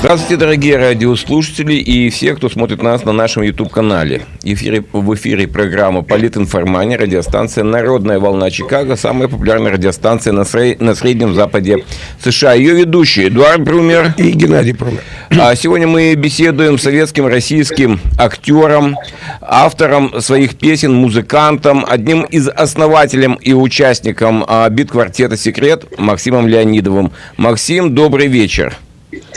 Здравствуйте, дорогие радиослушатели и все, кто смотрит нас на нашем YouTube-канале. Эфире, в эфире программа «Политинформания», радиостанция «Народная волна Чикаго», самая популярная радиостанция на, сре- на Среднем Западе США. Ее ведущие Эдуард Брумер и Геннадий Брумер. А сегодня мы беседуем с советским российским актером, автором своих песен, музыкантом, одним из основателем и участником а, бит-квартета «Секрет» Максимом Леонидовым. Максим, добрый вечер.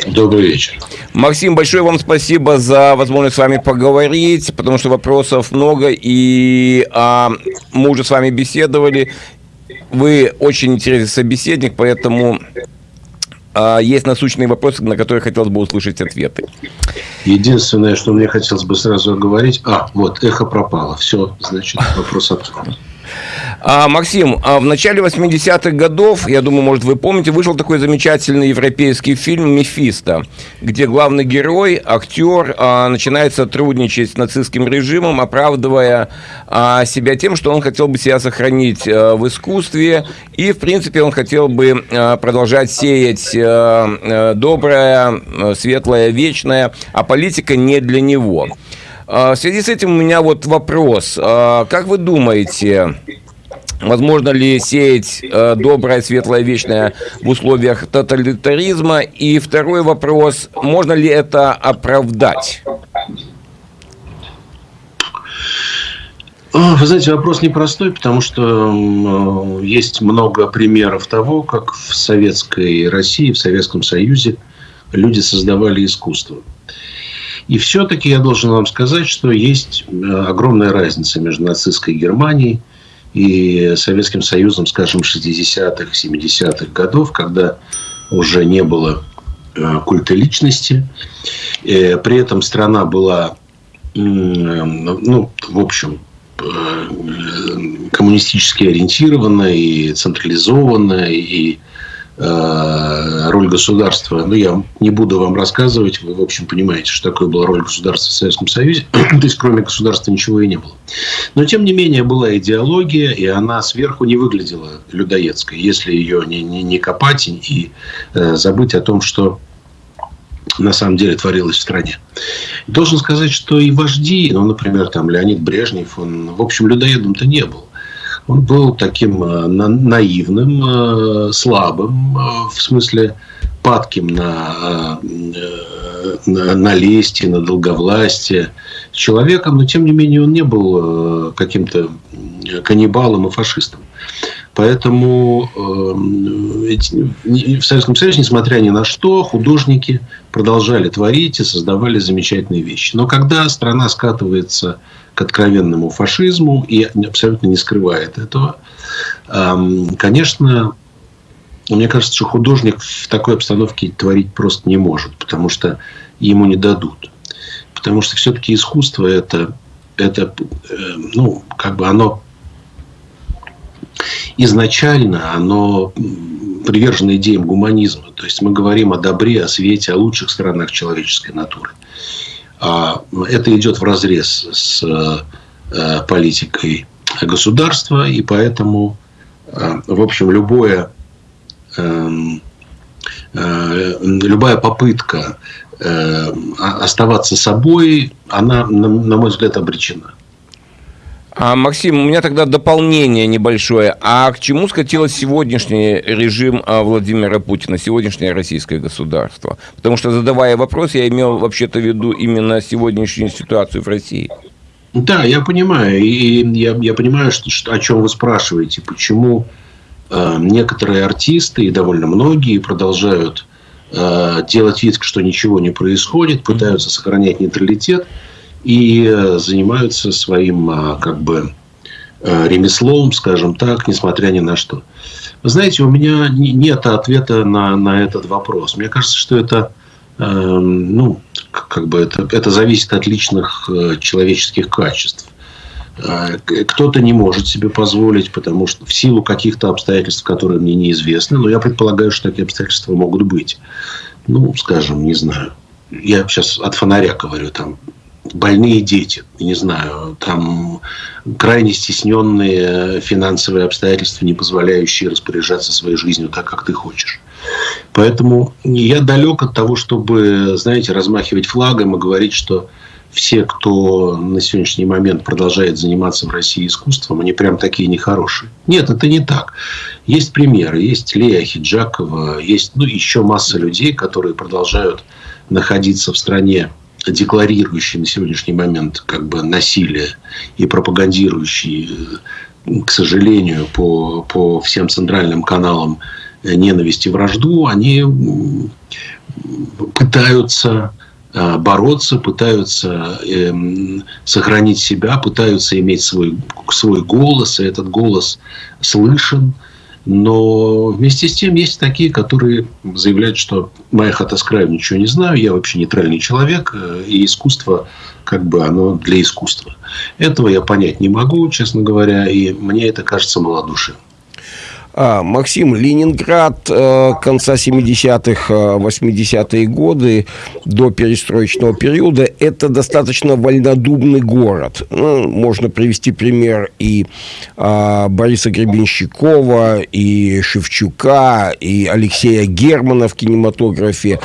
Добрый вечер. Максим, большое вам спасибо за возможность с вами поговорить, потому что вопросов много, и а, мы уже с вами беседовали. Вы очень интересный собеседник, поэтому а, есть насущные вопросы, на которые хотелось бы услышать ответы. Единственное, что мне хотелось бы сразу говорить, а, вот, эхо пропало. Все, значит, вопрос ответ. А, Максим, а в начале 80-х годов, я думаю, может, вы помните, вышел такой замечательный европейский фильм «Мефисто», где главный герой, актер, а, начинает сотрудничать с нацистским режимом, оправдывая а, себя тем, что он хотел бы себя сохранить а, в искусстве, и, в принципе, он хотел бы а, продолжать сеять а, а, доброе, а, светлое, вечное, а политика не для него. А, в связи с этим у меня вот вопрос. А, как вы думаете, Возможно ли сеять э, доброе, светлое, вечное в условиях тоталитаризма? И второй вопрос, можно ли это оправдать? Вы знаете, вопрос непростой, потому что есть много примеров того, как в советской России, в Советском Союзе люди создавали искусство. И все-таки я должен вам сказать, что есть огромная разница между нацистской Германией и Советским Союзом, скажем, 60-х, 70-х годов, когда уже не было э, культа личности. Э, при этом страна была, ну, в общем, э, коммунистически ориентирована и централизована, и Э, роль государства, ну, я не буду вам рассказывать, вы, в общем, понимаете, что такое была роль государства в Советском Союзе, то есть, кроме государства ничего и не было. Но, тем не менее, была идеология, и она сверху не выглядела людоедской, если ее не, не, не копать и э, забыть о том, что на самом деле творилось в стране. Должен сказать, что и вожди, ну, например, там Леонид Брежнев, он, в общем, людоедом-то не был он был таким э, наивным, э, слабым, э, в смысле падким на, на, на лести, на долговластие человеком, но тем не менее он не был каким-то каннибалом и фашистом. Поэтому в Советском Союзе, несмотря ни на что, художники продолжали творить и создавали замечательные вещи. Но когда страна скатывается к откровенному фашизму и абсолютно не скрывает этого. Конечно, мне кажется, что художник в такой обстановке творить просто не может, потому что ему не дадут. Потому что все-таки искусство это, это э, ну, как бы оно изначально оно привержено идеям гуманизма. То есть мы говорим о добре, о свете, о лучших сторонах человеческой натуры. А это идет в разрез с э, политикой государства, и поэтому, э, в общем, любое, эм, э, любая попытка оставаться собой, она, на мой взгляд, обречена. А, Максим, у меня тогда дополнение небольшое. А к чему скатилось сегодняшний режим а, Владимира Путина, сегодняшнее российское государство? Потому что, задавая вопрос, я имел вообще-то в виду именно сегодняшнюю ситуацию в России. Да, я понимаю. И я, я понимаю, что, что, о чем вы спрашиваете. Почему э, некоторые артисты, и довольно многие, продолжают э, делать вид, что ничего не происходит, пытаются сохранять нейтралитет – и э, занимаются своим а, как бы э, ремеслом, скажем так, несмотря ни на что. Вы знаете, у меня нет ответа на, на этот вопрос. Мне кажется, что это, э, ну, как бы это, это зависит от личных э, человеческих качеств. Э, кто-то не может себе позволить, потому что в силу каких-то обстоятельств, которые мне неизвестны, но я предполагаю, что такие обстоятельства могут быть. Ну, скажем, не знаю. Я сейчас от фонаря говорю, там больные дети, не знаю, там крайне стесненные финансовые обстоятельства, не позволяющие распоряжаться своей жизнью так, как ты хочешь. Поэтому я далек от того, чтобы, знаете, размахивать флагом и говорить, что все, кто на сегодняшний момент продолжает заниматься в России искусством, они прям такие нехорошие. Нет, это не так. Есть примеры. Есть Лея Хиджакова, есть ну, еще масса людей, которые продолжают находиться в стране декларирующий на сегодняшний момент как бы насилие и пропагандирующий, к сожалению, по, по всем центральным каналам ненависть и вражду, они пытаются а, бороться, пытаются э, сохранить себя, пытаются иметь свой, свой голос, и этот голос слышен. Но вместе с тем есть такие, которые заявляют, что моя хата с краю ничего не знаю, я вообще нейтральный человек, э, и искусство, как бы оно для искусства. Этого я понять не могу, честно говоря, и мне это кажется малодушием. А, Максим, Ленинград э, конца 70-х, 80-е э, годы до перестроечного периода – это достаточно вольнодумный город. Ну, можно привести пример и а, Бориса Гребенщикова, и Шевчука, и Алексея Германа в кинематографе,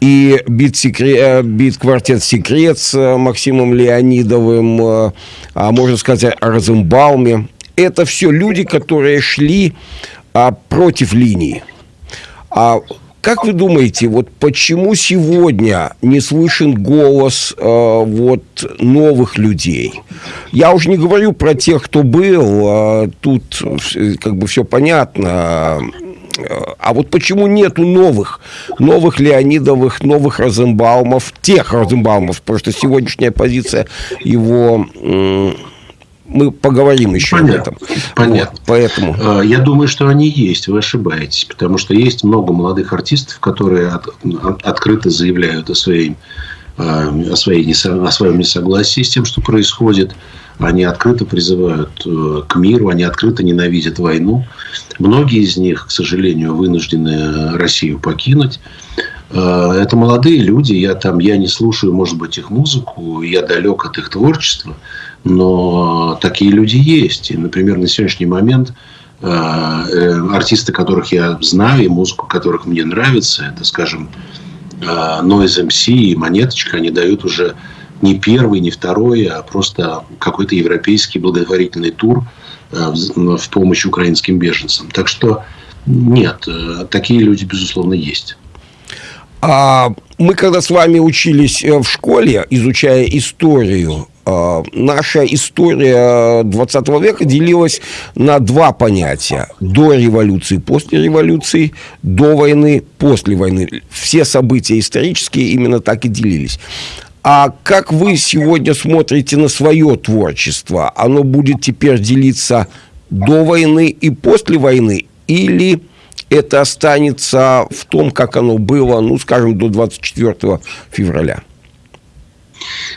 и бит. Э, бит квартет «Секрет» с Максимом Леонидовым, а можно сказать о Розенбауме это все люди, которые шли а, против линии. А как вы думаете, вот почему сегодня не слышен голос э, вот новых людей? Я уже не говорю про тех, кто был, э, тут как бы все понятно. А вот почему нету новых, новых Леонидовых, новых Розенбаумов, тех Розенбаумов, потому что сегодняшняя позиция его мы поговорим еще Понятно. об этом. Понятно. Вот, поэтому. А, я думаю, что они есть, вы ошибаетесь. Потому что есть много молодых артистов, которые от, от, открыто заявляют о, своей, а, о, своей, о своем несогласии с тем, что происходит. Они открыто призывают э, к миру, они открыто ненавидят войну. Многие из них, к сожалению, вынуждены Россию покинуть. А, это молодые люди, я там, я не слушаю, может быть, их музыку, я далек от их творчества. Но такие люди есть. И, например, на сегодняшний момент э, э, артисты, которых я знаю, и музыку которых мне нравится, это, скажем, э, Noise MC и Монеточка, они дают уже не первый, не второй, а просто какой-то европейский благотворительный тур в помощь украинским беженцам. Так что нет, такие люди, безусловно, есть. А мы когда с вами учились в школе, изучая историю, наша история 20 века делилась на два понятия. До революции, после революции, до войны, после войны. Все события исторические именно так и делились. А как вы сегодня смотрите на свое творчество? Оно будет теперь делиться до войны и после войны? Или это останется в том, как оно было, ну, скажем, до 24 февраля?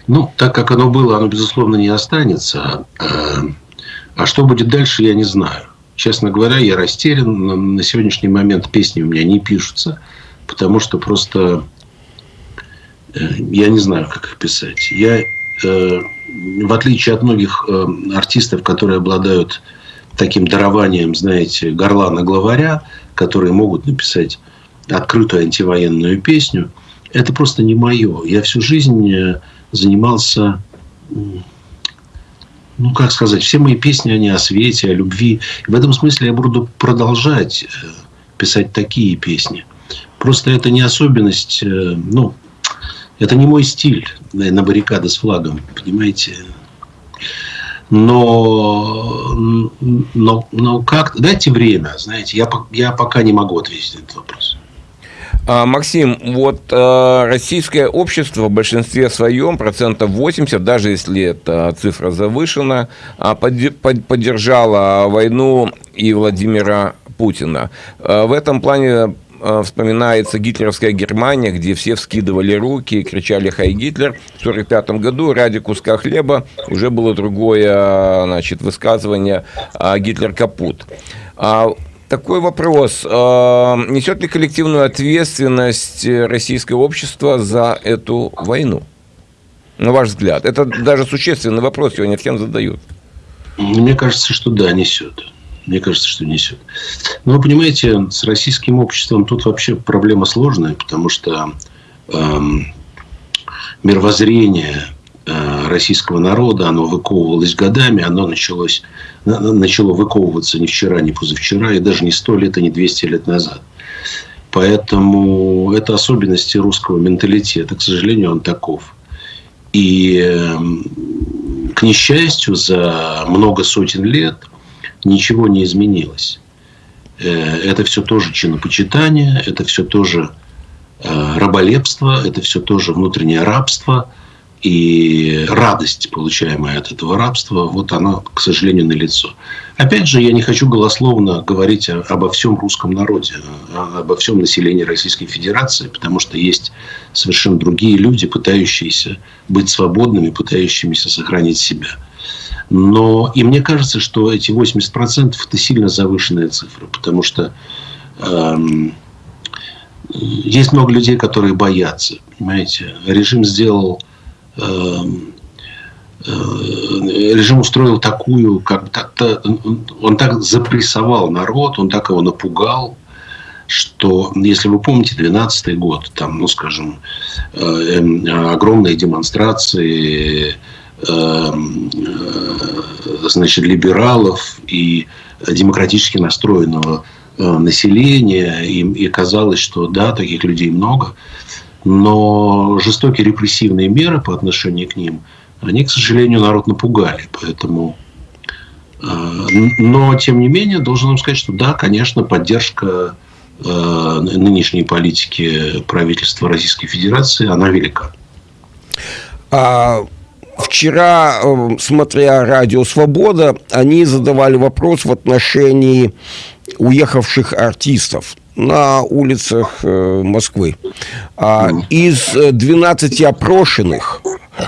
Ну, так как оно было, оно, безусловно, не останется. А, а что будет дальше, я не знаю. Честно говоря, я растерян. На сегодняшний момент песни у меня не пишутся, потому что просто э, я не знаю, как их писать. Я, э, в отличие от многих э, артистов, которые обладают таким дарованием, знаете, горлана-главаря, которые могут написать открытую антивоенную песню, это просто не мое. Я всю жизнь занимался, ну, как сказать, все мои песни, они о свете, о любви. И в этом смысле я буду продолжать э, писать такие песни. Просто это не особенность, э, ну, это не мой стиль на баррикады с флагом, понимаете? Но, но, но как, дайте время, знаете, я, я пока не могу ответить на этот вопрос. А, Максим, вот э, российское общество в большинстве своем, процентов 80, даже если эта цифра завышена, э, под, поддержала войну и Владимира Путина. Э, в этом плане э, вспоминается гитлеровская Германия, где все вскидывали руки и кричали «Хай Гитлер». В 1945 году ради куска хлеба уже было другое значит, высказывание «Гитлер капут». Такой вопрос. А, несет ли коллективную ответственность российское общество за эту войну? на ваш взгляд? Это даже существенный вопрос, его не всем задают. Мне кажется, что да, несет. Мне кажется, что несет. Но вы понимаете, с российским обществом тут вообще проблема сложная, потому что эм, мировоззрение российского народа, оно выковывалось годами, оно началось, начало выковываться не вчера, не позавчера, и даже не сто лет, и не 200 лет назад. Поэтому это особенности русского менталитета. К сожалению, он таков. И, эм, к несчастью, за много сотен лет ничего не изменилось. Э, это все тоже чинопочитание, это все тоже э, раболепство, это все тоже внутреннее рабство – и радость, получаемая от этого рабства, вот она, к сожалению, налицо. Опять же, я не хочу голословно говорить обо всем русском народе, обо всем населении Российской Федерации, потому что есть совершенно другие люди, пытающиеся быть свободными, пытающимися сохранить себя. Но и мне кажется, что эти 80% это сильно завышенная цифра, потому что эм, есть много людей, которые боятся. Понимаете, режим сделал режим устроил такую, как так-то, он так запрессовал народ, он так его напугал, что, если вы помните, 12 год, там, ну, скажем, э, эм, огромные демонстрации, эм, э, значит, либералов и демократически настроенного населения, и, и казалось, что да, таких людей много – но жестокие репрессивные меры по отношению к ним, они, к сожалению, народ напугали. Поэтому э, но, тем не менее, должен вам сказать, что да, конечно, поддержка э, нынешней политики правительства Российской Федерации, она велика. А, вчера, э, смотря «Радио Свобода», они задавали вопрос в отношении уехавших артистов на улицах э, Москвы. А, из 12 опрошенных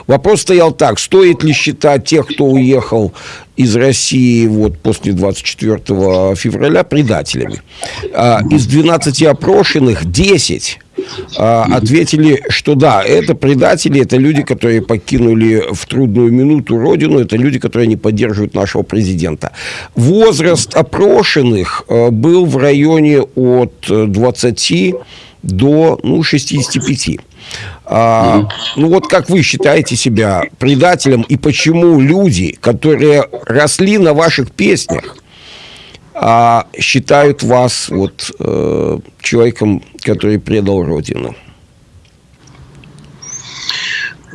вопрос стоял так, стоит ли считать тех, кто уехал из России вот после 24 февраля предателями. А, из 12 опрошенных 10 а, ответили, что да, это предатели, это люди, которые покинули в трудную минуту родину, это люди, которые не поддерживают нашего президента. Возраст опрошенных а, был в районе от 20 до ну, 65. А, ну вот как вы считаете себя предателем и почему люди, которые росли на ваших песнях, а считают вас вот э, человеком, который предал Родину.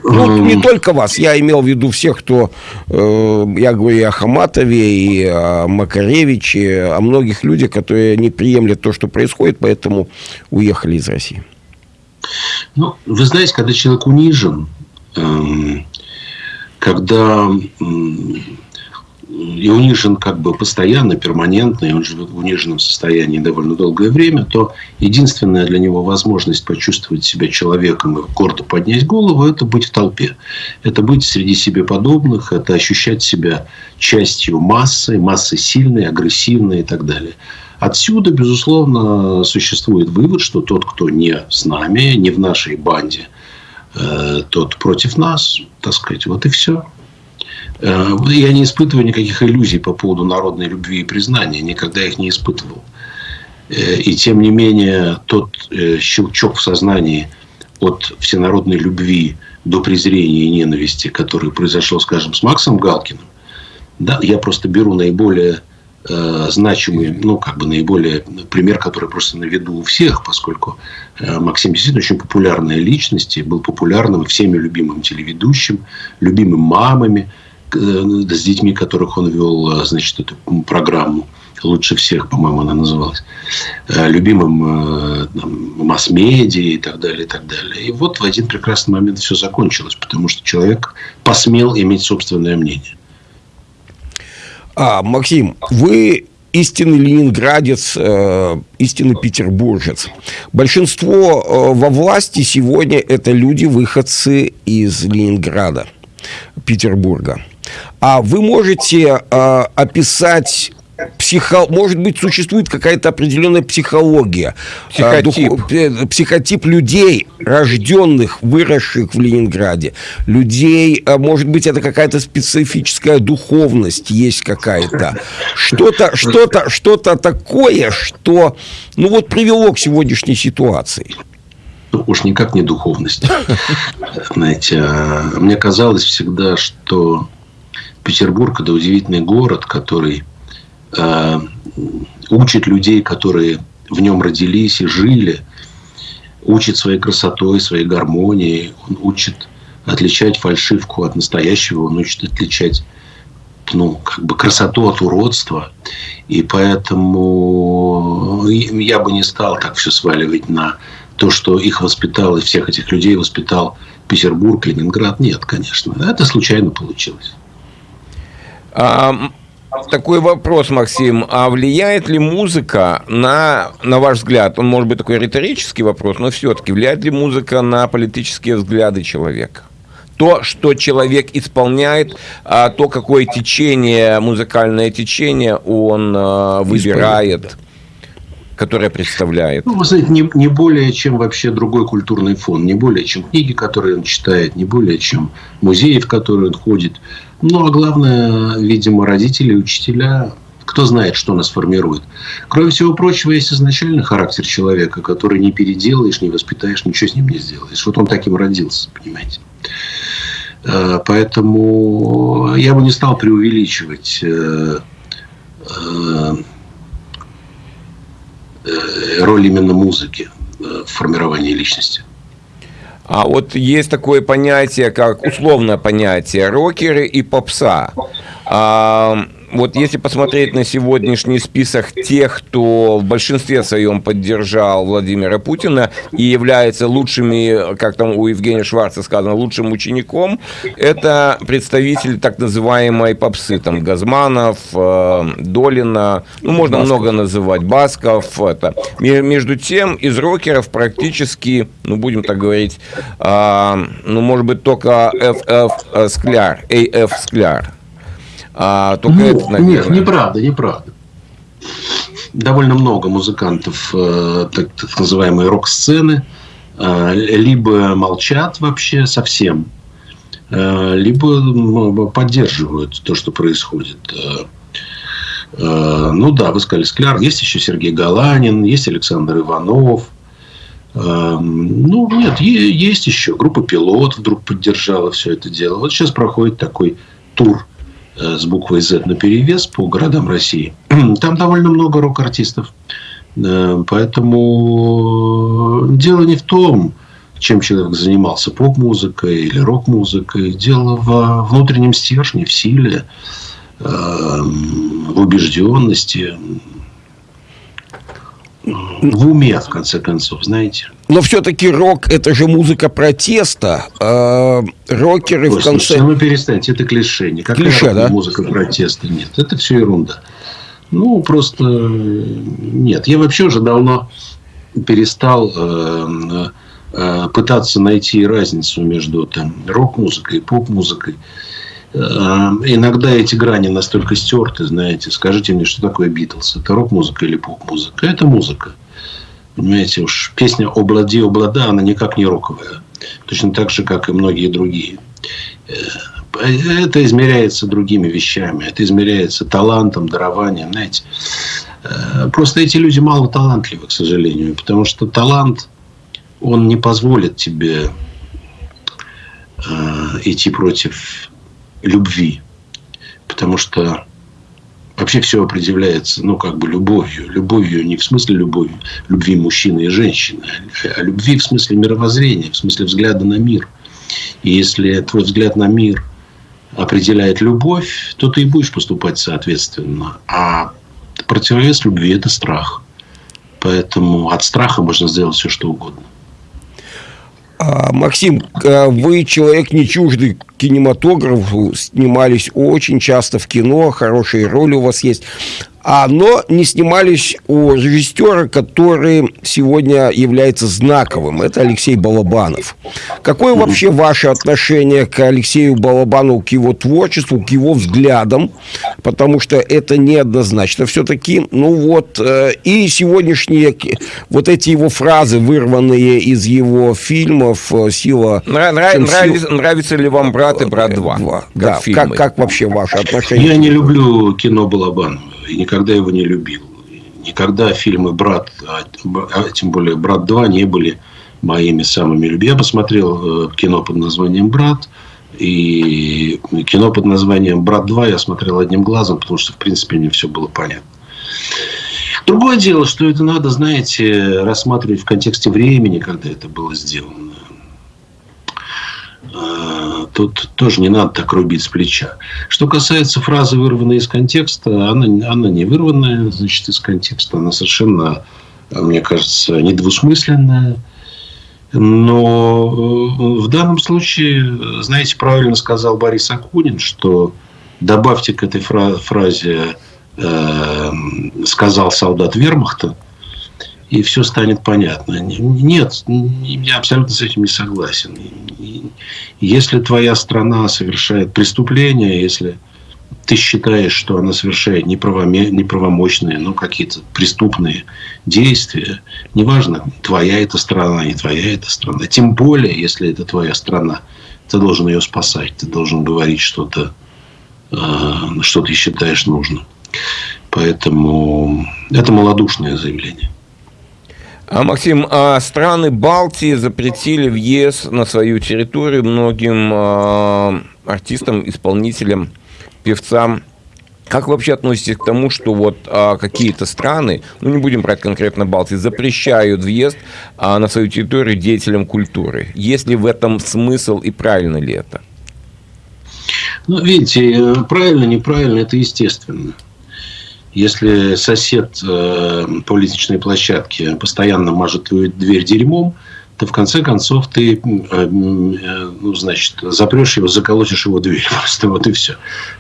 Ну, не только вас, я имел в виду всех, кто, э, я говорю и о Хаматове, и о Макаревиче, о многих людях, которые не приемлят то, что происходит, поэтому уехали из России. Ну, вы знаете, когда человек унижен, э, когда э, и унижен как бы постоянно, перманентно, и он живет в униженном состоянии довольно долгое время, то единственная для него возможность почувствовать себя человеком и гордо поднять голову – это быть в толпе. Это быть среди себе подобных, это ощущать себя частью массы, массы сильной, агрессивной и так далее. Отсюда, безусловно, существует вывод, что тот, кто не с нами, не в нашей банде, э, тот против нас, так сказать, вот и все. Э, я не испытываю никаких иллюзий по поводу народной любви и признания. Никогда их не испытывал. Э, и тем не менее, тот э, щелчок в сознании от всенародной любви до презрения и ненависти, который произошел, скажем, с Максом Галкиным, да, я просто беру наиболее значимый, ну, как бы наиболее пример, который просто на виду у всех, поскольку Максим действительно очень популярная личность, и был популярным всеми любимым телеведущим, любимым мамами, с детьми, которых он вел, э, значит, эту программу лучше всех, по-моему, она называлась, э, любимым масс-медиа и так далее, и так далее. И вот в один прекрасный момент все закончилось, потому что человек посмел иметь собственное мнение. А, Максим, вы истинный ленинградец, э, истинный петербуржец. Большинство э, во власти сегодня это люди, выходцы из Ленинграда, Петербурга. А вы можете э, описать психо... может быть, существует какая-то определенная психология. Психотип. Дух... Психотип людей, рожденных, выросших в Ленинграде. Людей, а может быть, это какая-то специфическая духовность есть какая-то. Что-то, что-то, что-то такое, что, ну вот, привело к сегодняшней ситуации ну, уж никак не духовность. Знаете, а мне казалось всегда, что Петербург – это удивительный город, который э, учит людей, которые в нем родились и жили, учит своей красотой, своей гармонией, он учит отличать фальшивку от настоящего, он учит отличать ну, как бы красоту от уродства. И поэтому я бы не стал так все сваливать на то, что их воспитал, и всех этих людей воспитал Петербург, Ленинград. Нет, конечно. Это случайно получилось. А, такой вопрос, Максим. А влияет ли музыка на, на ваш взгляд, он может быть такой риторический вопрос, но все-таки влияет ли музыка на политические взгляды человека? то, что человек исполняет, а то, какое течение, музыкальное течение он а, выбирает которая представляет? Ну, вы знаете, не, не более, чем вообще другой культурный фон, не более, чем книги, которые он читает, не более, чем музеи, в которые он ходит. Ну, а главное, видимо, родители, учителя, кто знает, что нас формирует. Кроме всего прочего, есть изначальный характер человека, который не переделаешь, не воспитаешь, ничего с ним не сделаешь. Вот он таким родился, понимаете. Э, поэтому я бы не стал преувеличивать э, э, роль именно музыки в формировании личности. А вот есть такое понятие, как условное понятие рокеры и попса. А, вот если посмотреть на сегодняшний список тех, кто в большинстве своем поддержал Владимира Путина и является лучшими, как там у Евгения Шварца сказано, лучшим учеником, это представители так называемой попсы, там Газманов, э, Долина, ну можно Басков. много называть, Басков, это. Между тем из рокеров практически, ну будем так говорить, а, ну может быть только FF Скляр, AF Скляр. А, только ну, это, наверное... Нет, неправда, неправда. Довольно много музыкантов э, так, так называемой рок-сцены э, либо молчат вообще совсем, э, либо поддерживают то, что происходит. Ну да, вы сказали Скляр. Есть еще Сергей Галанин, есть Александр Иванов. Ну, нет, есть еще. Группа «Пилот» вдруг поддержала все это дело. Вот сейчас проходит такой тур с буквой Z на перевес по городам России. Там довольно много рок-артистов. Э, поэтому дело не в том, чем человек занимался, поп-музыкой или рок-музыкой. Дело в внутреннем стержне, в силе, э, в убежденности, в уме, в конце концов, знаете. Но все-таки рок – это же музыка протеста. А рокеры Ой, в конце... Слушайте, ну перестаньте, это клише. Никакая клише, да? музыка протеста нет. Это все ерунда. Ну, просто нет. Я вообще уже давно перестал э, э, пытаться найти разницу между там, рок-музыкой и поп-музыкой. Э, иногда эти грани настолько стерты, знаете. Скажите мне, что такое Битлз? Это рок-музыка или поп-музыка? Это музыка. Понимаете, уж песня «Облади, облада», она никак не роковая. Точно так же, как и многие другие. Э, это измеряется другими вещами. Это измеряется талантом, дарованием. Знаете, э, просто эти люди мало талантливы, к сожалению. Потому что талант, он не позволит тебе идти против любви. Потому что вообще все определяется, ну, как бы любовью. Любовью не в смысле любови, любви мужчины и женщины, а любви в смысле мировоззрения, в смысле взгляда на мир. И если твой взгляд на мир определяет любовь, то ты и будешь поступать соответственно. А противовес любви – это страх. Поэтому от страха можно сделать все, что угодно. А, Максим, а вы человек не чуждый кинематографу, снимались очень часто в кино, хорошие роли у вас есть. А, но не снимались у режиссера, который сегодня является знаковым. Это Алексей Балабанов. Какое вообще ваше отношение к Алексею Балабанову, к его творчеству, к его взглядам? Потому что это неоднозначно все-таки. Ну вот, э, и сегодняшние вот эти его фразы, вырванные из его фильмов «Сила...» Нрав, нравится, нравится ли вам «Брат» и «Брат 2»? Как да, как, как вообще ваше отношение? Я не люблю кино Балабанова и никогда его не любил. Никогда фильмы «Брат», а, а тем более «Брат 2» не были моими самыми любимыми. Я посмотрел э, кино под названием «Брат», и кино под названием «Брат 2» я смотрел одним глазом, потому что, в принципе, мне все было понятно. Другое дело, что это надо, знаете, рассматривать в контексте времени, когда это было сделано. Тут тоже не надо так рубить с плеча. Что касается фразы, вырванной из контекста, она, она не вырванная, значит, из контекста. Она совершенно, мне кажется, недвусмысленная. Но э, в данном случае, знаете, правильно сказал Борис Акунин, что добавьте к этой фразе э, «сказал солдат вермахта», и все станет понятно. Нет, я абсолютно с этим не согласен. Если твоя страна совершает преступление, если ты считаешь, что она совершает неправомочные, ну, какие-то преступные действия, неважно, твоя это страна, не твоя это страна. Тем более, если это твоя страна, ты должен ее спасать, ты должен говорить что-то, э, что ты считаешь нужным. Поэтому это малодушное заявление. А, Максим, а страны Балтии запретили въезд на свою территорию многим а, артистам, исполнителям, певцам. Как вы вообще относитесь к тому, что вот а, какие-то страны, ну не будем брать конкретно Балтии, запрещают въезд а, на свою территорию деятелям культуры? Есть ли в этом смысл и правильно ли это? Ну, видите, э, правильно, неправильно, это естественно. Если сосед э, по лестничной площадке постоянно мажет твою дверь дерьмом, то в конце концов ты, э, э, ну, значит, запрешь его, заколотишь его дверь. Просто вот и все.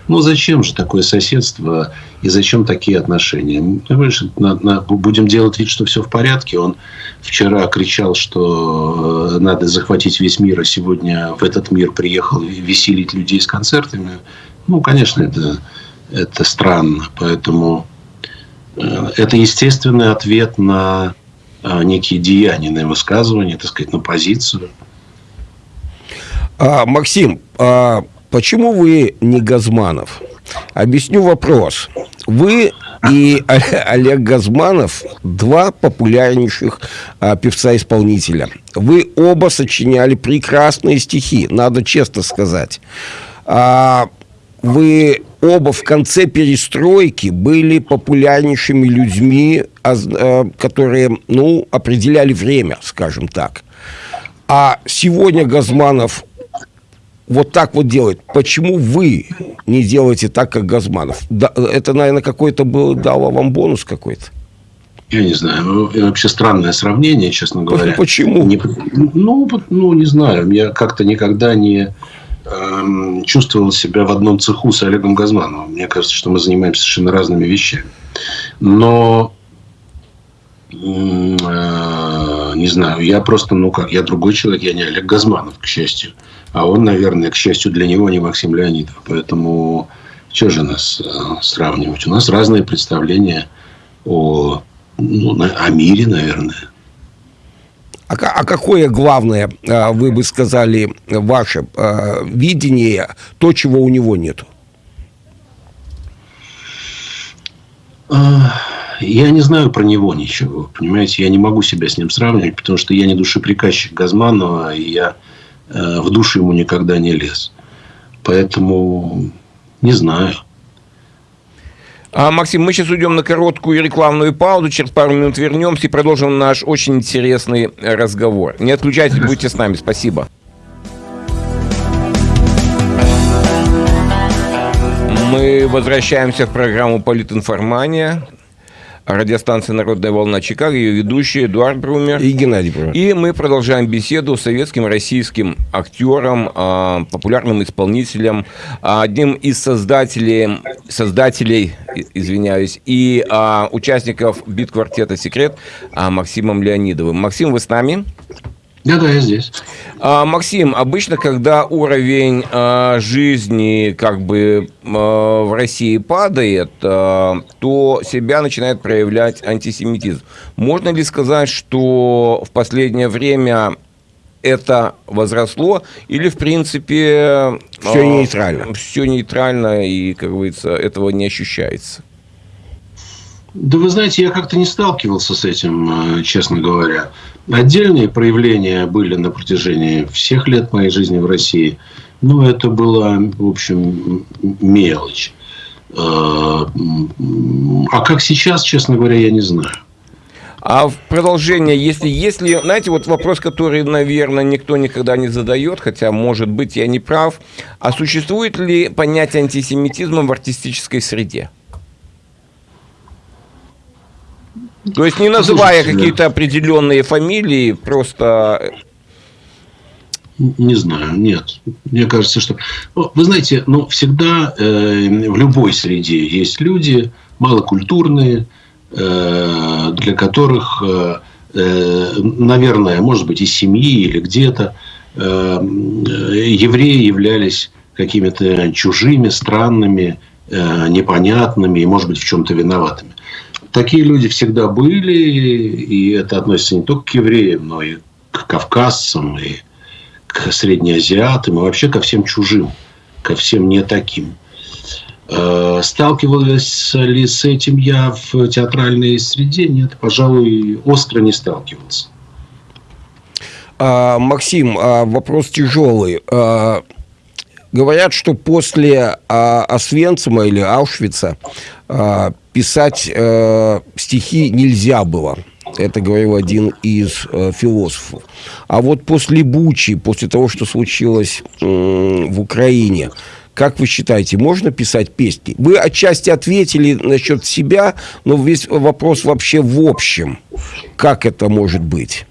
Ну, зачем же такое соседство и зачем такие отношения? Понимаешь, на, на, будем делать вид, что все в порядке. Он вчера кричал, что э, надо захватить весь мир, а сегодня в этот мир приехал веселить людей с концертами. Ну, конечно, это это странно. Поэтому э, это естественный ответ на э, некие деяния, на высказывания, так сказать, на позицию. А, Максим, а почему вы не Газманов? Объясню вопрос. Вы и Олег Газманов два популярнейших а, певца-исполнителя. Вы оба сочиняли прекрасные стихи, надо честно сказать. А, вы оба в конце перестройки были популярнейшими людьми, э, которые, ну, определяли время, скажем так. А сегодня Газманов вот так вот делает. Почему вы не делаете так, как Газманов? Да, это, наверное, какой-то был, дало вам бонус какой-то. Я не знаю. Ну, вообще странное сравнение, честно говоря. Почему? Не, ну, ну, не знаю. Я как-то никогда не Эм, чувствовал себя в одном цеху с Олегом Газмановым. Мне кажется, что мы занимаемся совершенно разными вещами. Но э, не знаю, я просто, ну как, я другой человек, я не Олег Газманов, к счастью. А он, наверное, к счастью для него, не Максим Леонидов. Поэтому что же нас э, сравнивать? У нас разные представления о, ну, о мире, наверное. А, а какое главное, а, вы бы сказали, ваше а, видение, то, чего у него нету? Я не знаю про него ничего, понимаете, я не могу себя с ним сравнивать, потому что я не душеприказчик Газманова, и я э, в душу ему никогда не лез. Поэтому не знаю. А, Максим, мы сейчас уйдем на короткую рекламную паузу, через пару минут вернемся и продолжим наш очень интересный разговор. Не отключайтесь, будьте с нами. Спасибо. Мы возвращаемся в программу «Политинформания». Радиостанции «Народная волна Чикаго», ее ведущий Эдуард Брумер. И Геннадий Брумер. И мы продолжаем беседу с советским российским актером, а, популярным исполнителем, а, одним из создателей, создателей извиняюсь, и а, участников бит-квартета «Секрет» Максимом Леонидовым. Максим, вы с нами? Да, да, я здесь. А, Максим, обычно, когда уровень а, жизни как бы а, в России падает, а, то себя начинает проявлять антисемитизм. Можно ли сказать, что в последнее время это возросло, или, в принципе... Все нейтрально. Все нейтрально, и, как говорится, этого не ощущается? Да вы знаете, я как-то не сталкивался с этим, честно говоря. Отдельные проявления были на протяжении всех лет моей жизни в России. Но это была, в общем, мелочь. А, а как сейчас, честно говоря, я не знаю. А в продолжение, если, если, знаете, вот вопрос, который, наверное, никто никогда не задает, хотя, может быть, я не прав, а существует ли понятие антисемитизма в артистической среде? То есть не называя какие-то определенные фамилии, просто... Не знаю, нет. Мне кажется, что... Вы знаете, ну, всегда э, в любой среде есть люди малокультурные, э, для которых, э, э наверное, может быть, из семьи или где-то э, евреи являлись какими-то чужими, странными, э, непонятными и, может быть, в чем-то виноватыми. Такие люди всегда были, и это относится не только к евреям, но и к кавказцам, и к среднеазиатам, и вообще ко всем чужим, ко всем не таким. Э, сталкивался ли с этим я в театральной среде? Нет, пожалуй, остро не сталкивался. А, Максим, а, вопрос тяжелый. А, говорят, что после а, Освенцима или Аушвица а, писать э, стихи нельзя было. Это говорил один из э, философов. А вот после Бучи, после того, что случилось э, в Украине, как вы считаете, можно писать песни? Вы отчасти ответили насчет себя, но весь вопрос вообще в общем. Как это может быть?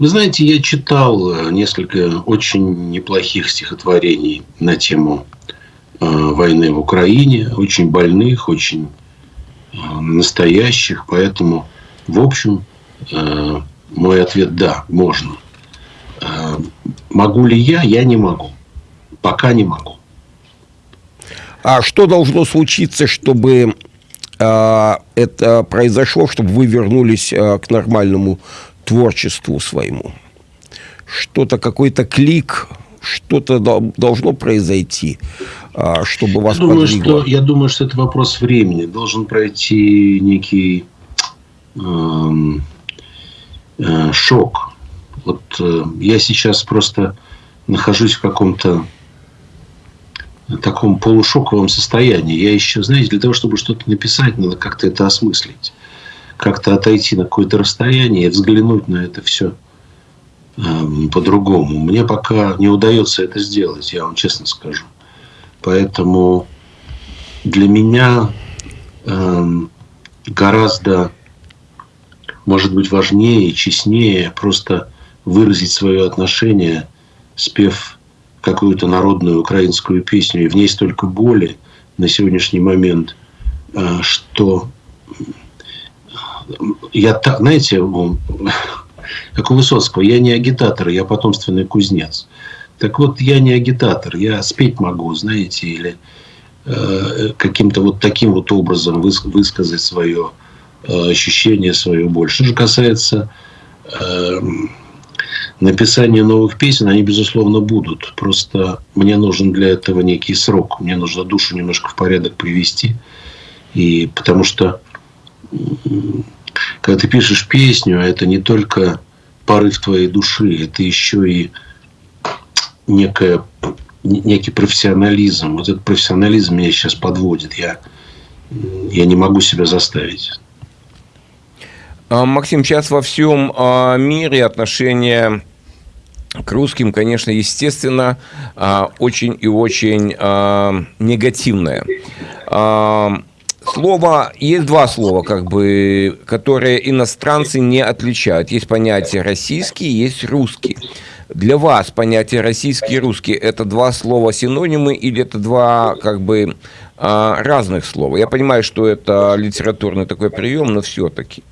Вы знаете, я читал э, несколько очень неплохих стихотворений на тему Э, войны в Украине, очень больных, очень э, настоящих. Поэтому, в общем, мой ответ – да, можно. Могу ли я? Я не могу. Пока не могу. А что должно случиться, чтобы это произошло, чтобы вы вернулись к нормальному творчеству своему? Что-то, какой-то клик, что-то должно произойти, а, чтобы вас я думаю, что, я думаю, что это вопрос времени. Должен пройти некий эм, э, шок. Вот э, я сейчас просто нахожусь в каком-то таком полушоковом состоянии. Я еще, знаете, для того, чтобы что-то написать, надо как-то это осмыслить. Как-то отойти на какое-то расстояние и взглянуть на это все Эм, по-другому. Мне пока не удается это сделать, я вам честно скажу. Поэтому для меня эм, гораздо, может быть, важнее честнее просто выразить свое отношение, спев какую-то народную украинскую песню, и в ней столько боли на сегодняшний момент, э, что я, знаете, как у Высоцкого, я не агитатор, я потомственный кузнец. Так вот, я не агитатор, я спеть могу, знаете, или э, каким-то вот таким вот образом выс высказать свое э, ощущение, свою боль. Что же касается э, написания новых песен, они, безусловно, будут. Просто мне нужен для этого некий срок. Мне нужно душу немножко в порядок привести. И потому что когда ты пишешь песню, это не только порыв твоей души, это еще и некая, некий профессионализм. Вот этот профессионализм меня сейчас подводит. Я, я не могу себя заставить. А, Максим, сейчас во всем а, мире отношение к русским, конечно, естественно, а, очень и очень а, негативное. А, слово, есть два слова, как бы, которые иностранцы не отличают. Есть понятие российский, есть русский. Для вас понятие российский и русский – это два слова синонимы или это два, как бы, разных слова? Я понимаю, что это литературный такой прием, но все-таки.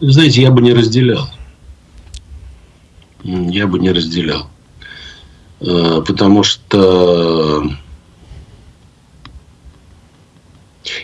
Знаете, я бы не разделял. Я бы не разделял. Э, потому что...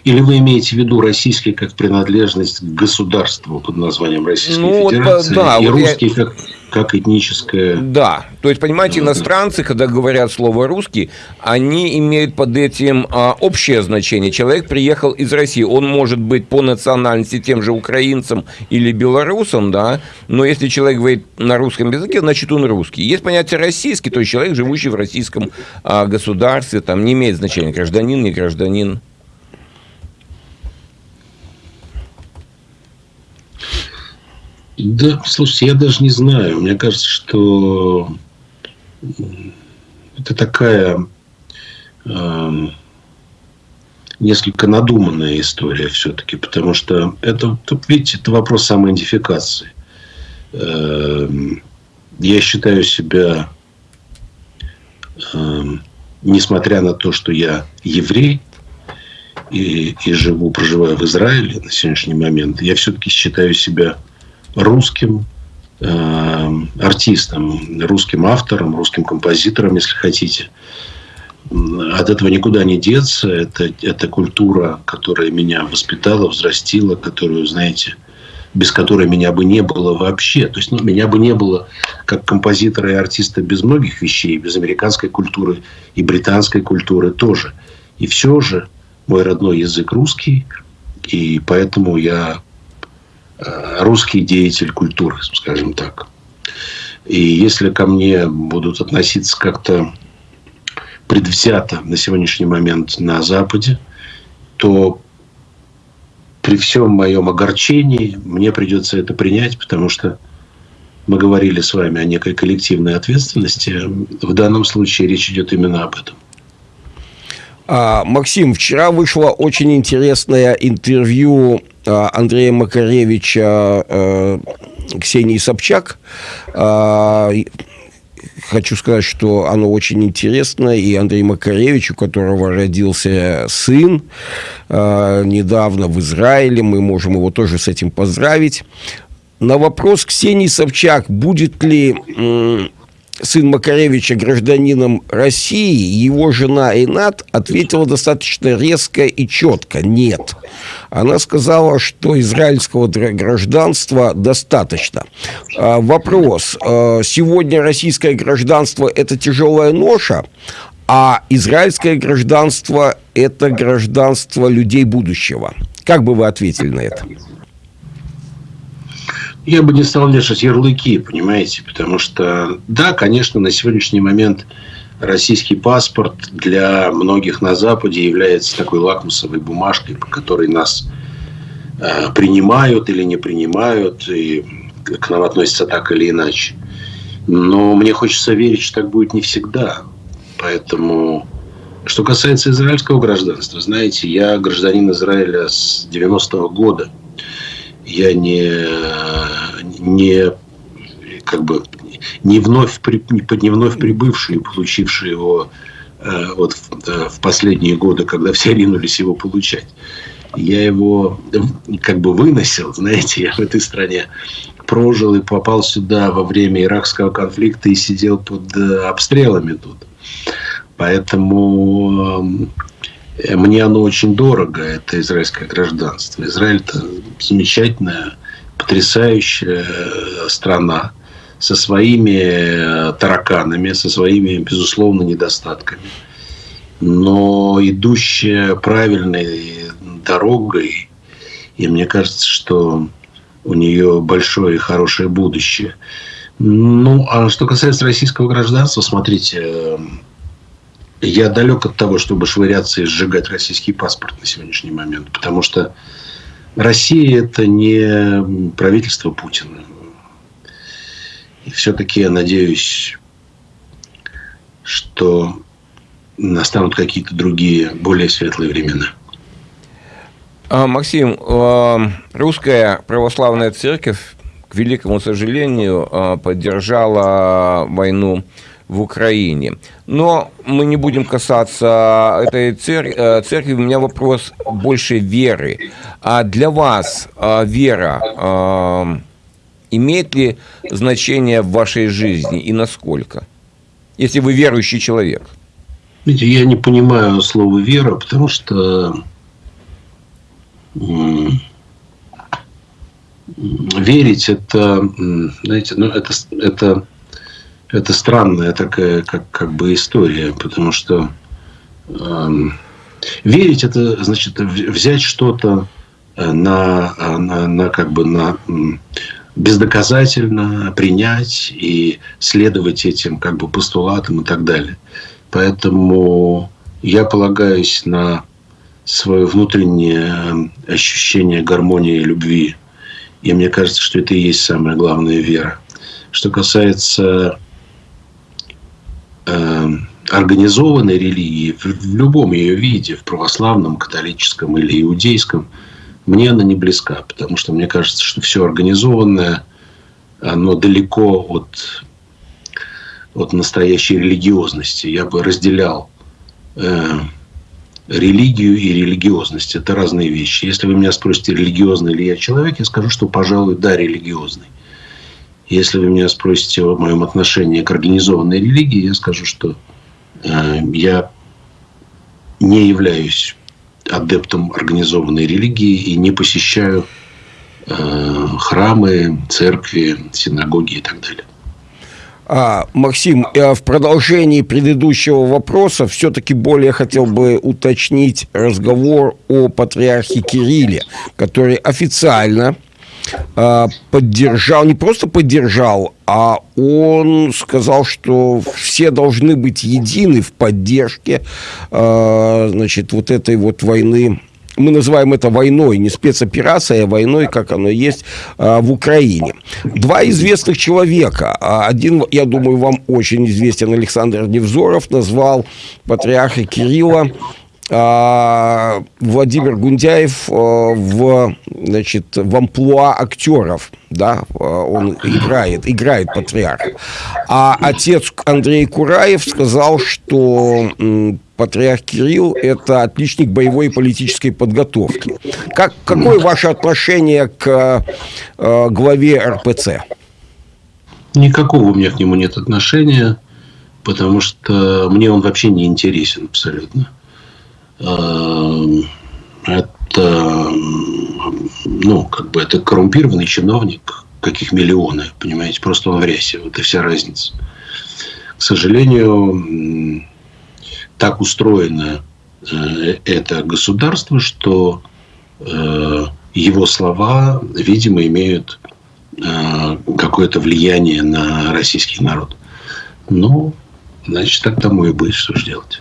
Или вы имеете в виду российский как принадлежность к государству под названием Российская ну, Федерация, вот, да, и вот русский я... как как этническое... Да, то есть, понимаете, иностранцы, когда говорят слово «русский», они имеют под этим а, общее значение. Человек приехал из России, он может быть по национальности тем же украинцем или белорусом, да, но если человек говорит на русском языке, значит, он русский. Есть понятие «российский», то есть человек, живущий в российском а, государстве, там не имеет значения, гражданин, не гражданин. Да, слушайте, я даже не знаю. Мне кажется, что это такая э, несколько надуманная история все-таки, потому что это, видите, это вопрос самоидентификации. Э, я считаю себя, э, несмотря на то, что я еврей и, и живу, проживаю в Израиле на сегодняшний момент, я все-таки считаю себя русским э, артистом, русским автором, русским композитором, если хотите. От этого никуда не деться. Это, это культура, которая меня воспитала, взрастила, которую, знаете, без которой меня бы не было вообще. То есть ну, меня бы не было как композитора и артиста без многих вещей, без американской культуры и британской культуры тоже. И все же мой родной язык русский, и поэтому я русский деятель культуры, скажем так. И если ко мне будут относиться как-то предвзято на сегодняшний момент на Западе, то при всем моем огорчении мне придется это принять, потому что мы говорили с вами о некой коллективной ответственности. В данном случае речь идет именно об этом. А, Максим, вчера вышло очень интересное интервью а, Андрея Макаревича а, Ксении Собчак. А, хочу сказать, что оно очень интересно, и Андрей Макаревич, у которого родился сын недавно в Израиле, мы можем его тоже с этим поздравить. На вопрос Ксении Собчак, будет ли сын Макаревича гражданином России, его жена Инат ответила достаточно резко и четко «нет». Она сказала, что израильского гражданства достаточно. А, вопрос. А, сегодня российское гражданство – это тяжелая ноша, а израильское гражданство – это гражданство людей будущего. Как бы вы ответили на это? Я бы не стал вешать ярлыки, понимаете, потому что, да, конечно, на сегодняшний момент российский паспорт для многих на Западе является такой лакмусовой бумажкой, по которой нас э, принимают или не принимают, и к нам относятся так или иначе. Но мне хочется верить, что так будет не всегда. Поэтому, что касается израильского гражданства, знаете, я гражданин Израиля с 90-го года – я не, не как бы не вновь, не вновь прибывший, получивший его э, вот в, э, в последние годы, когда все ринулись его получать. Я его как бы выносил, знаете, я в этой стране прожил и попал сюда во время иракского конфликта и сидел под э, обстрелами тут. Поэтому мне оно очень дорого, это израильское гражданство. Израиль – это замечательная, потрясающая страна со своими тараканами, со своими, безусловно, недостатками, но идущая правильной дорогой, и мне кажется, что у нее большое и хорошее будущее. Ну, а что касается российского гражданства, смотрите, я далек от того, чтобы швыряться и сжигать российский паспорт на сегодняшний момент, потому что Россия – это не правительство Путина. И все-таки я надеюсь, что настанут какие-то другие, более светлые времена. А, Максим, а, русская православная церковь, к великому сожалению, а, поддержала войну в Украине. Но мы не будем касаться этой э, церкви. У меня вопрос больше веры. А для вас вера имеет ли значение в вашей жизни и насколько? Если вы верующий человек. Я не понимаю слова вера, потому что верить это, знаете, ну, это, это, это странная такая как, как бы история, потому что э, верить это значит взять что-то э, на, на, на как бы на бездоказательно принять и следовать этим как бы постулатам и так далее. Поэтому я полагаюсь на свое внутреннее ощущение гармонии и любви. И мне кажется, что это и есть самая главная вера. Что касается э, организованной религии, в, в любом ее виде, в православном, католическом или иудейском, мне она не близка, потому что мне кажется, что все организованное, оно далеко от, от настоящей религиозности. Я бы разделял э, религию и религиозность. Это разные вещи. Если вы меня спросите, религиозный ли я человек, я скажу, что, пожалуй, да, религиозный. Если вы меня спросите о моем отношении к организованной религии, я скажу, что э, я не являюсь адептом организованной религии и не посещаю э, храмы, церкви, синагоги и так далее. А, Максим, э, в продолжении предыдущего вопроса все-таки более хотел бы уточнить разговор о патриархе Кирилле, который официально поддержал, не просто поддержал, а он сказал, что все должны быть едины в поддержке, а, значит, вот этой вот войны мы называем это войной, не спецоперацией, а войной, как оно есть а, в Украине. Два известных человека. А, один, я думаю, вам очень известен Александр Невзоров, назвал патриарха Кирилла а, Владимир Гундяев в, значит, в амплуа актеров, да, он играет, играет патриарха. А отец Андрей Кураев сказал, что патриарх Кирилл – это отличник боевой и политической подготовки. Как, какое ваше отношение к э, главе РПЦ? Никакого у меня к нему нет отношения, потому что мне он вообще не интересен абсолютно. Э, это, ну, как бы это коррумпированный чиновник, каких миллионы, понимаете, просто он в рясе, вот и вся разница. К сожалению, так устроено э, это государство, что э, его слова, видимо, имеют э, какое-то влияние на российский народ. Ну, значит, так тому и быть, что же делать.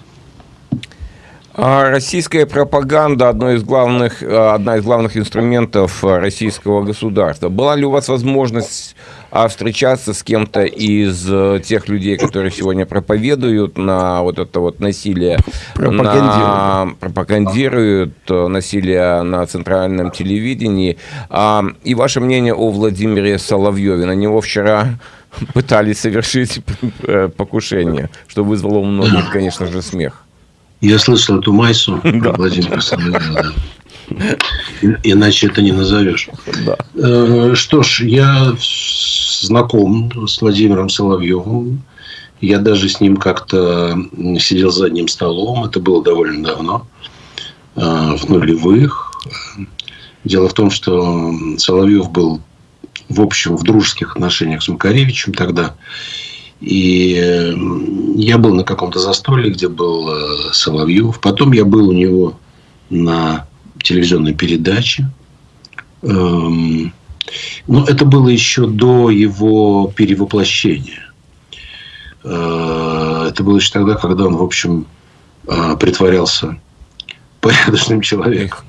А российская пропаганда одно из главных, одна из главных инструментов российского государства. Была ли у вас возможность а встречаться с кем-то из э, тех людей, которые сегодня проповедуют на вот это вот насилие, пропагандируют, на, пропагандируют э, насилие на центральном телевидении. А, и ваше мнение о Владимире Соловьеве? На него вчера пытались совершить э, покушение, что вызвало у многих, конечно же, смех. Я слышал эту майсу про Владимира Соловьева. Иначе это не назовешь. Да. Э, что ж, я знаком с Владимиром Соловьевым. Я даже с ним как-то сидел за одним столом. Это было довольно давно, э, в нулевых. Дело в том, что Соловьев был, в общем, в дружеских отношениях с Макаревичем тогда. И э, я был на каком-то застолье, где был Соловьев. Потом я был у него на телевизионной передачи. Эм, но это было еще до его перевоплощения. Э, это было еще тогда, когда он, в общем, э, притворялся порядочным человеком.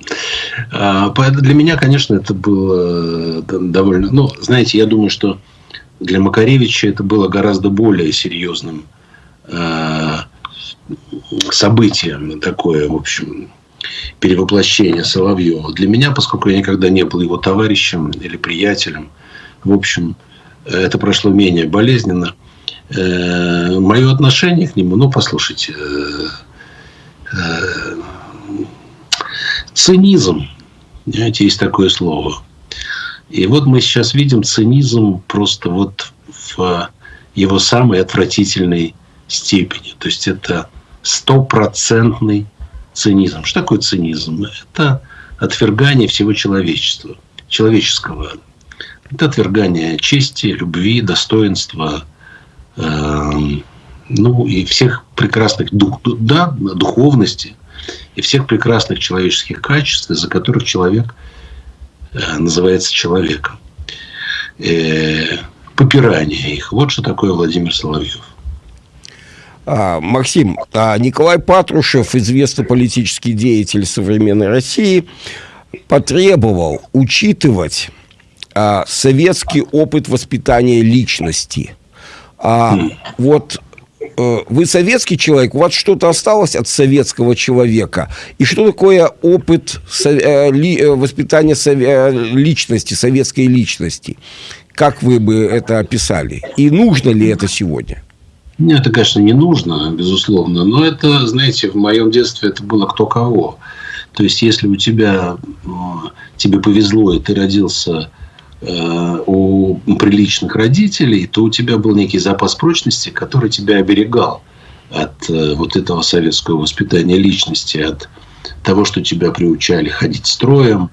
А, для меня, конечно, это было довольно... Ну, знаете, я думаю, что для Макаревича это было гораздо более серьезным событием. Такое, в общем, перевоплощение Соловьева. Для меня, поскольку я никогда не был его товарищем или приятелем, в общем, это прошло менее болезненно. Э, Мое отношение к нему, ну, послушайте, э, э, цинизм, знаете, есть такое слово. И вот мы сейчас видим цинизм просто вот в его самой отвратительной степени. То есть это стопроцентный цинизм. Что такое цинизм? Это отвергание всего человечества, человеческого. Это отвергание чести, любви, достоинства, э, ну и всех прекрасных дух, да, духовности и всех прекрасных человеческих качеств, из-за которых человек называется человеком. Э, попирание их. Вот что такое Владимир Соловьев. А, Максим, а Николай Патрушев, известный политический деятель современной России, потребовал учитывать а, советский опыт воспитания личности. А вот э, вы советский человек, у вас что-то осталось от советского человека? И что такое опыт э, э, воспитания личности, советской личности? Как вы бы это описали? И нужно ли это сегодня? Мне это, конечно, не нужно, безусловно, но это, знаете, в моем детстве это было кто кого. То есть, если у тебя, тебе повезло, и ты родился э, у приличных родителей, то у тебя был некий запас прочности, который тебя оберегал от э, вот этого советского воспитания личности, от того, что тебя приучали ходить строем,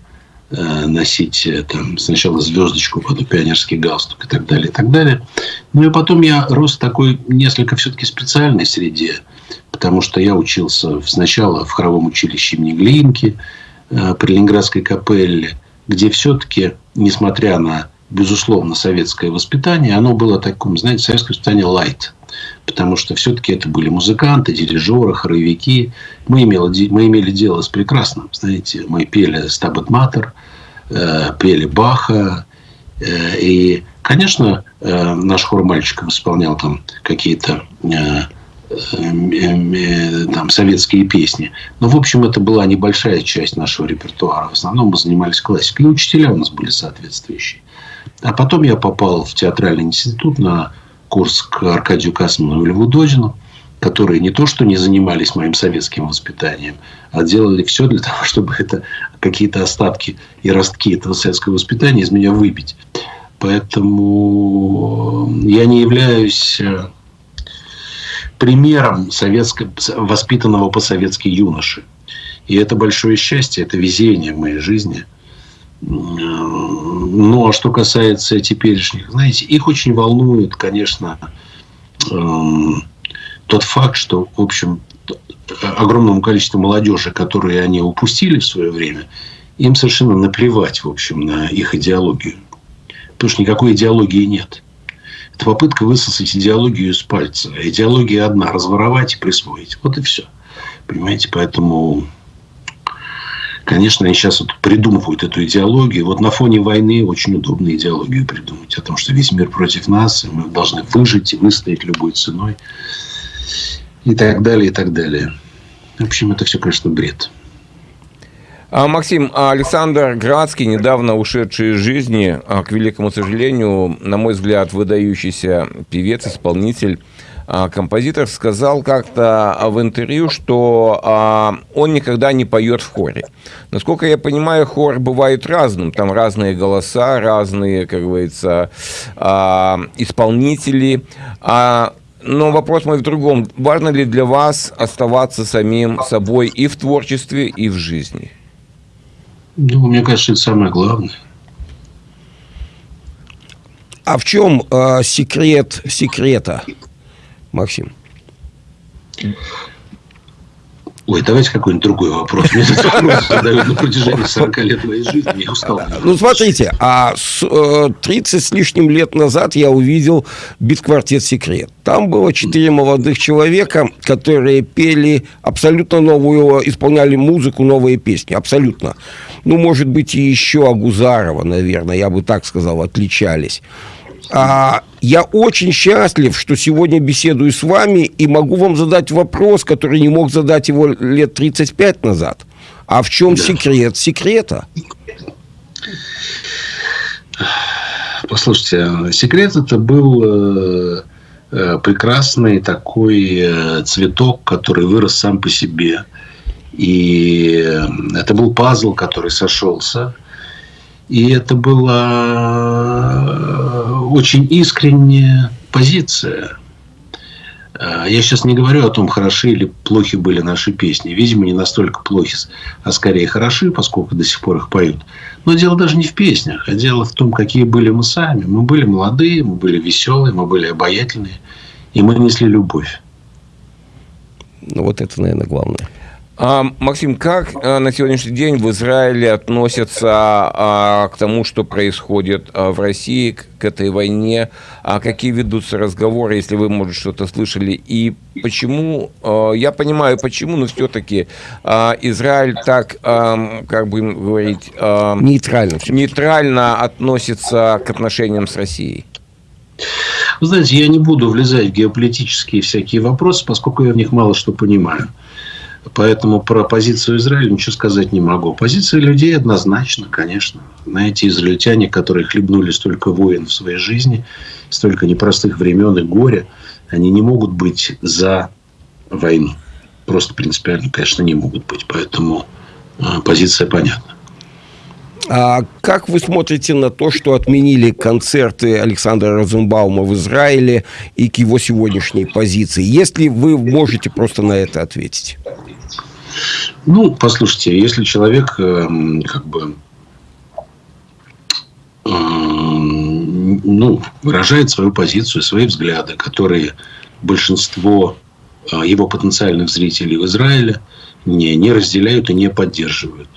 Э, носить э, там, сначала звездочку, потом пионерский галстук и так далее, и так далее. Ну и потом я рос в такой несколько все-таки специальной среде, потому что я учился сначала в хоровом училище имени Глинки э, при Ленинградской капелле, где все-таки, несмотря на безусловно советское воспитание, оно было таким, знаете, советское воспитание light потому что все-таки это были музыканты, дирижеры, хоровики. Мы имели, мы имели дело с прекрасным, знаете, мы пели Стабат Матер, э, пели Баха, э, и, конечно, э, наш хор мальчиков исполнял там какие-то там, советские песни. Но, в общем, это была небольшая часть нашего репертуара. В основном мы занимались классикой. И учителя у нас были соответствующие. А потом я попал в театральный институт на курс к Аркадию Касману и Льву Додину, которые не то что не занимались моим советским воспитанием, а делали все для того, чтобы это какие-то остатки и ростки этого советского воспитания из меня выбить. Поэтому я не являюсь э, примером советско, воспитанного по-советски юноши. И это большое счастье, это везение в моей жизни – ну, а что касается теперешних, знаете, их очень волнует, конечно, эм, тот факт, что, в общем, огромному количеству молодежи, которые они упустили в свое время, им совершенно наплевать, в общем, на их идеологию. Потому что никакой идеологии нет. Это попытка высосать идеологию из пальца. А идеология одна – разворовать и присвоить. Вот и все. Понимаете, поэтому Конечно, они сейчас вот придумывают эту идеологию. Вот на фоне войны очень удобно идеологию придумать. О том, что весь мир против нас, и мы должны выжить и выстоять любой ценой. И так далее, и так далее. В общем, это все, конечно, бред. А, Максим, а Александр Градский, недавно ушедший из жизни, а, к великому сожалению, на мой взгляд, выдающийся певец, исполнитель, а, композитор сказал как-то в интервью, что он никогда не поет в хоре. Насколько я понимаю, хор бывает разным. Там разные голоса, разные, как говорится, исполнители. Но вопрос мой в другом. Важно ли для вас оставаться самим собой и в творчестве, и в жизни? Ну, мне кажется, это самое главное. А в чем э, секрет секрета? Максим? Ой, давайте какой-нибудь другой вопрос. Мне этот вопрос задают на протяжении 40 лет моей жизни. Я устал. Ну, смотрите, а с, э, 30 с лишним лет назад я увидел бит-квартет «Секрет». Там было четыре молодых человека, которые пели абсолютно новую, исполняли музыку, новые песни. Абсолютно. Ну, может быть, и еще Агузарова, наверное, я бы так сказал, отличались. А, я очень счастлив, что сегодня беседую с вами и могу вам задать вопрос, который не мог задать его лет 35 назад. А в чем да. секрет секрета? Послушайте, секрет это был э, э, прекрасный такой э, цветок, который вырос сам по себе. И это был пазл, который сошелся. И это была очень искренняя позиция. А, я сейчас не говорю о том, хороши или плохи были наши песни. Видимо, не настолько плохи, а скорее хороши, поскольку до сих пор их поют. Но дело даже не в песнях, а дело в том, какие были мы сами. Мы были молодые, мы были веселые, мы были обаятельные, и мы несли любовь. Ну, вот это, наверное, главное. А, Максим, как а, на сегодняшний день в Израиле относятся а, к тому, что происходит а, в России, к, к этой войне? А какие ведутся разговоры, если вы, может, что-то слышали? И почему, а, я понимаю, почему, но все-таки а, Израиль так, а, как бы говорить... А, нейтрально. Нейтрально относится к отношениям с Россией? Вы знаете, я не буду влезать в геополитические всякие вопросы, поскольку я в них мало что понимаю. Поэтому про позицию Израиля ничего сказать не могу. Позиция людей однозначно, конечно. Знаете, израильтяне, которые хлебнули столько войн в своей жизни, столько непростых времен и горя, они не могут быть за войну. Просто принципиально, конечно, не могут быть. Поэтому а, позиция понятна. А как вы смотрите на то, что отменили концерты Александра Розенбаума в Израиле и к его сегодняшней позиции? Если вы можете просто на это ответить. Ну, послушайте, если человек эм, как бы эм, ну, выражает свою позицию, свои взгляды, которые большинство э, его потенциальных зрителей в Израиле не, не разделяют и не поддерживают.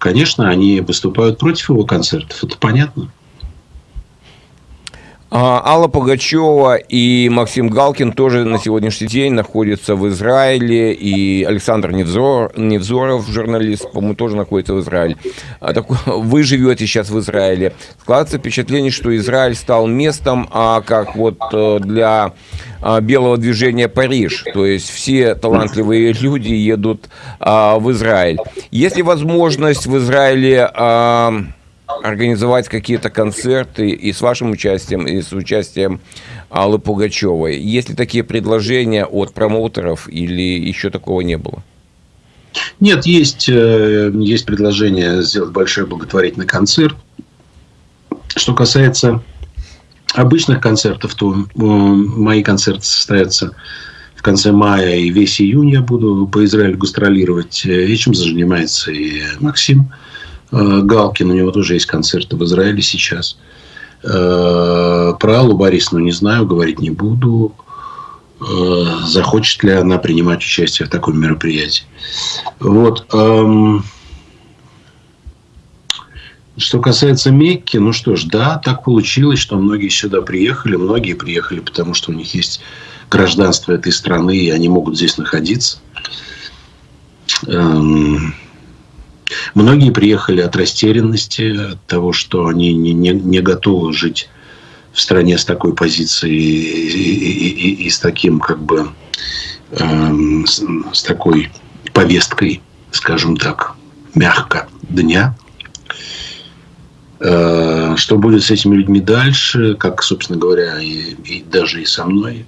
Конечно, они выступают против его концертов, это понятно. А, Алла Пугачева и Максим Галкин тоже на сегодняшний день находятся в Израиле, и Александр Невзор, Невзоров, журналист, по-моему, тоже находится в Израиле. А так, вы живете сейчас в Израиле. Складывается впечатление, что Израиль стал местом, а как вот э, для белого движения Париж, то есть все талантливые люди едут а, в Израиль. Есть ли возможность в Израиле организовать какие-то концерты и с вашим участием, и с участием Аллы Пугачевой. Есть ли такие предложения от промоутеров или еще такого не было? Нет, есть, э, есть предложение сделать большой благотворительный концерт. Что касается обычных концертов, то э, мои концерты состоятся в конце мая и весь июнь я буду по Израилю гастролировать. Э, этим занимается и Максим. Э, Галкин, у него тоже есть концерты в Израиле сейчас. Э, про Аллу Борисовну не знаю, говорить не буду. Э, захочет ли она принимать участие в таком мероприятии. Вот. Эм, что касается Мекки, ну что ж, да, так получилось, что многие сюда приехали. Многие приехали, потому что у них есть гражданство этой страны, и они могут здесь находиться. Эм, Многие приехали от растерянности, от того, что они не, не, не готовы жить в стране с такой позицией и, и, и, и с таким как бы э, с, с такой повесткой, скажем так, мягко дня. Э, что будет с этими людьми дальше, как, собственно говоря, и, и даже и со мной,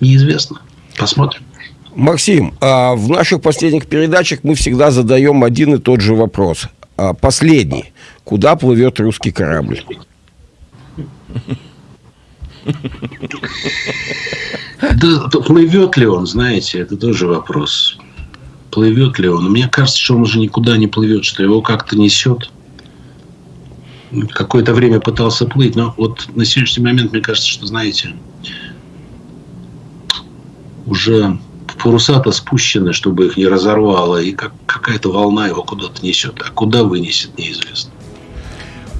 неизвестно. Посмотрим. Максим, а в наших последних передачах мы всегда задаем один и тот же вопрос. А последний. Куда плывет русский корабль? Да, плывет ли он, знаете, это тоже вопрос. Плывет ли он? Мне кажется, что он уже никуда не плывет, что его как-то несет. Какое-то время пытался плыть, но вот на сегодняшний момент мне кажется, что, знаете, уже паруса-то спущены, чтобы их не разорвало, и как, какая-то волна его куда-то несет. А куда вынесет, неизвестно.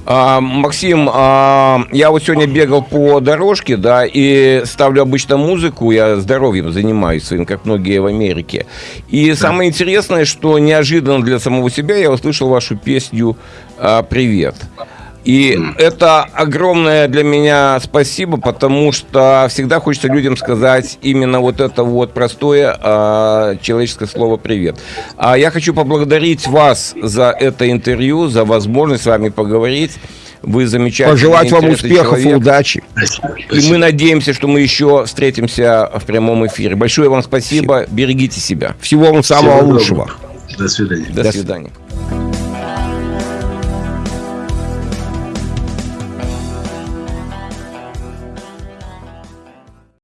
А, Максим, а, я вот сегодня бегал по дорожке, да, и ставлю обычно музыку, я здоровьем занимаюсь своим, как многие в Америке. И да. самое интересное, что неожиданно для самого себя я услышал вашу песню а, «Привет». И это огромное для меня спасибо, потому что всегда хочется людям сказать именно вот это вот простое э, человеческое слово «привет». А я хочу поблагодарить вас за это интервью, за возможность с вами поговорить. Вы замечательный, Пожелать вам успехов человек. и удачи. И мы надеемся, что мы еще встретимся в прямом эфире. Большое вам спасибо. спасибо. Берегите себя. Всего вам самого Всего лучшего. До свидания. До свидания.